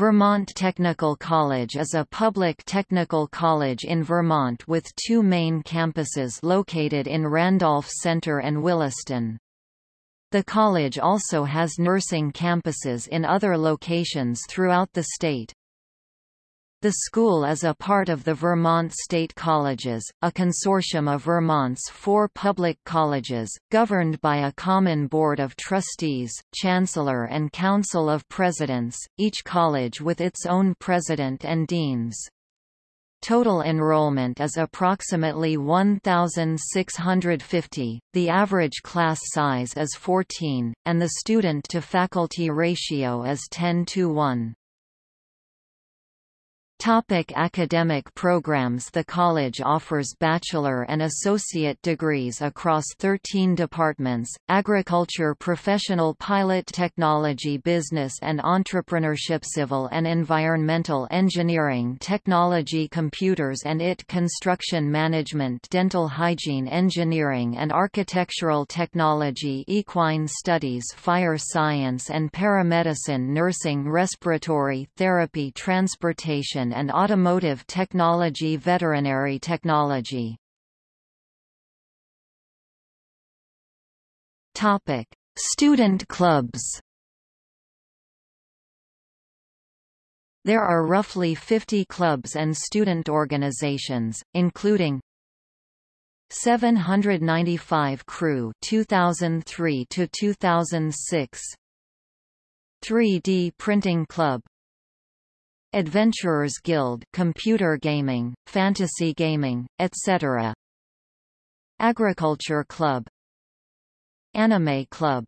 Vermont Technical College is a public technical college in Vermont with two main campuses located in Randolph Center and Williston. The college also has nursing campuses in other locations throughout the state. The school is a part of the Vermont State Colleges, a consortium of Vermont's four public colleges, governed by a common board of trustees, chancellor and council of presidents, each college with its own president and deans. Total enrollment is approximately 1,650, the average class size is 14, and the student-to-faculty ratio is 10 to 1. Topic academic programs. The college offers bachelor and associate degrees across 13 departments, agriculture professional pilot technology business and entrepreneurship civil and environmental engineering technology computers and IT construction management dental hygiene engineering and architectural technology equine studies fire science and paramedicine nursing respiratory therapy transportation and automotive technology veterinary technology. Topic: Student clubs. There are roughly 50 clubs and student organizations, including 795 Crew 2003 to 2006 3D Printing Club Adventurers Guild computer gaming, fantasy gaming, etc. Agriculture Club. Anime Club.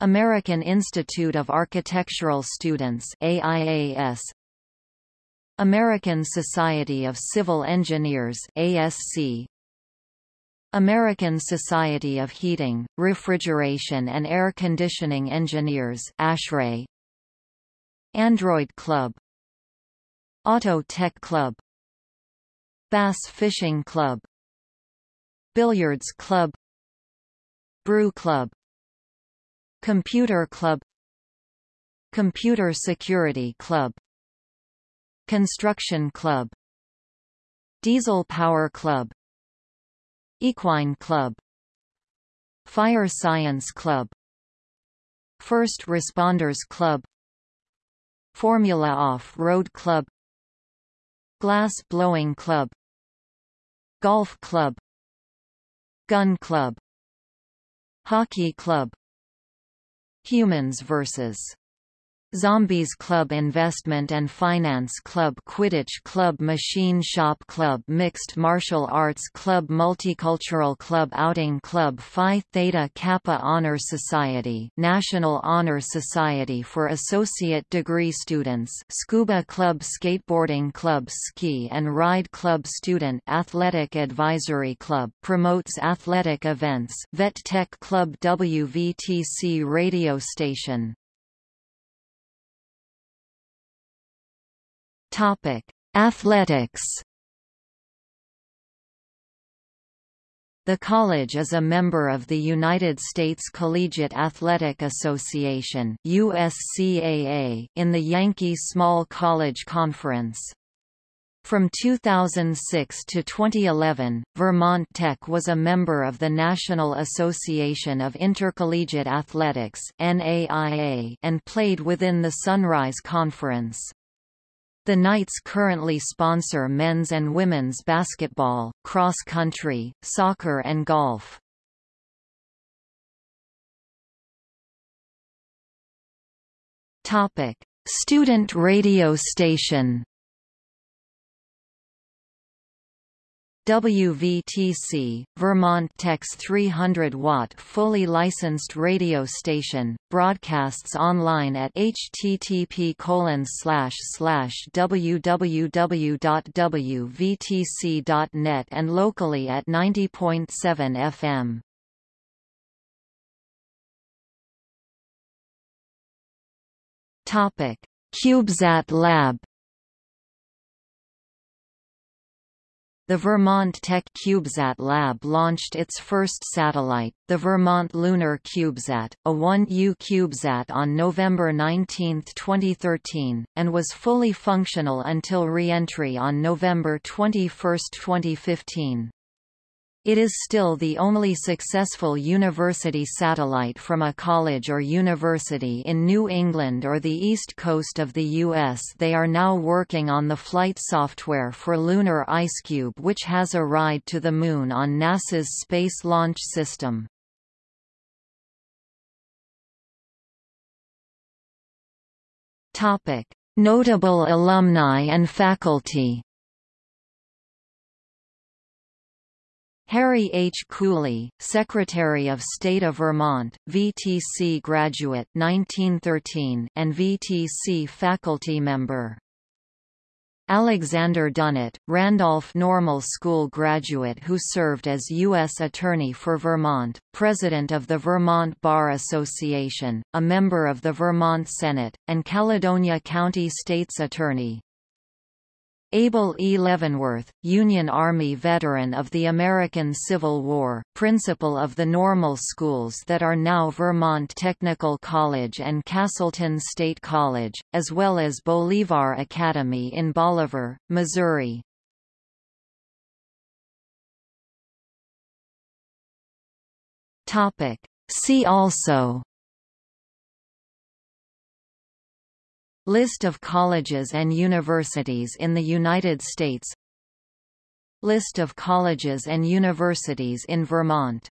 American Institute of Architectural Students AIAS American Society of Civil Engineers ASC American Society of Heating, Refrigeration and Air Conditioning Engineers ASHRAE Android Club Auto Tech Club Bass Fishing Club Billiards Club Brew Club Computer Club Computer Security Club Construction Club Diesel Power Club Equine Club Fire Science Club First Responders Club Formula Off-Road Club Glass Blowing Club Golf Club Gun Club Hockey Club Humans vs. Zombies Club Investment and Finance Club Quidditch Club Machine Shop Club Mixed Martial Arts Club Multicultural Club Outing Club Phi Theta Kappa Honor Society National Honor Society for Associate Degree Students Scuba Club Skateboarding Club Ski and Ride Club Student Athletic Advisory Club promotes athletic events Vet Tech Club WVTC radio station Topic: Athletics. The college is a member of the United States Collegiate Athletic Association (USCAA) in the Yankee Small College Conference. From 2006 to 2011, Vermont Tech was a member of the National Association of Intercollegiate Athletics and played within the Sunrise Conference. The Knights currently sponsor men's and women's basketball, cross country, soccer and golf. Topic: Student radio station WVTC, Vermont Tech's 300-watt fully licensed radio station, broadcasts online at http www.wvtc.net and locally at 90.7 FM. CubeSat Lab the Vermont Tech CubeSat Lab launched its first satellite, the Vermont Lunar CubeSat, a 1U CubeSat on November 19, 2013, and was fully functional until re-entry on November 21, 2015. It is still the only successful university satellite from a college or university in New England or the east coast of the U.S. They are now working on the flight software for Lunar IceCube which has a ride to the Moon on NASA's Space Launch System. Notable alumni and faculty Harry H. Cooley, Secretary of State of Vermont, VTC graduate 1913 and VTC faculty member. Alexander Dunnett, Randolph Normal School graduate who served as U.S. Attorney for Vermont, President of the Vermont Bar Association, a member of the Vermont Senate, and Caledonia County State's Attorney. Abel E. Leavenworth, Union Army veteran of the American Civil War, principal of the normal schools that are now Vermont Technical College and Castleton State College, as well as Bolivar Academy in Bolivar, Missouri. See also List of colleges and universities in the United States. List of colleges and universities in Vermont